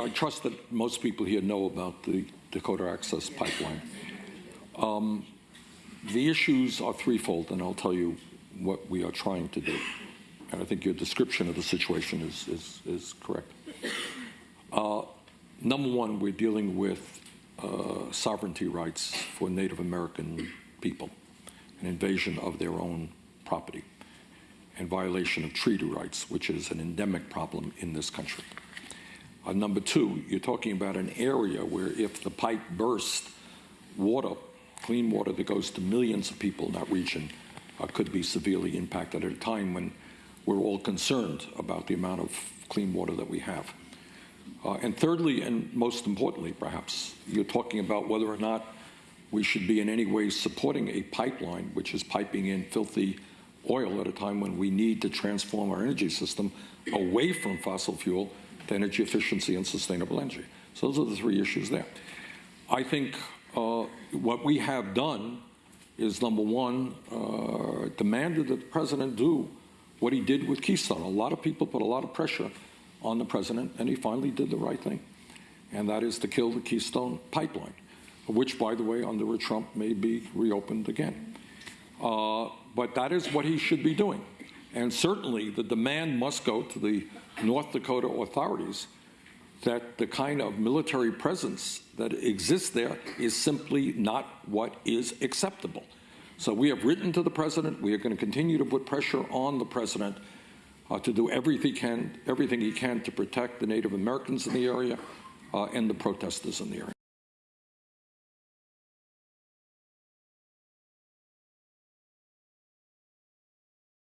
I trust that most people here know about the Dakota Access Pipeline. Um, The issues are threefold, and I'll tell you what we are trying to do. And I think your description of the situation is, is, is correct. Uh, Number one, we're dealing with uh, sovereignty rights for Native American people, an invasion of their own property, and violation of treaty rights, which is an endemic problem in this country. Uh, number two, you're talking about an area where if the pipe burst, water, clean water that goes to millions of people in that region uh, could be severely impacted at a time when we're all concerned about the amount of clean water that we have. Uh, and thirdly, and most importantly, perhaps, you're talking about whether or not we should be in any way supporting a pipeline which is piping in filthy oil at a time when we need to transform our energy system away from fossil fuel to energy efficiency and sustainable energy. So those are the three issues there. I think uh, what we have done is number one, uh, demanded that the president do what he did with Keystone. A lot of people put a lot of pressure on the president, and he finally did the right thing, and that is to kill the Keystone pipeline, which, by the way, under Trump may be reopened again. Uh, but that is what he should be doing. And certainly the demand must go to the North Dakota authorities that the kind of military presence that exists there is simply not what is acceptable. So we have written to the president. We are going to continue to put pressure on the president uh, to do everything he, can, everything he can to protect the Native Americans in the area uh, and the protesters in the area.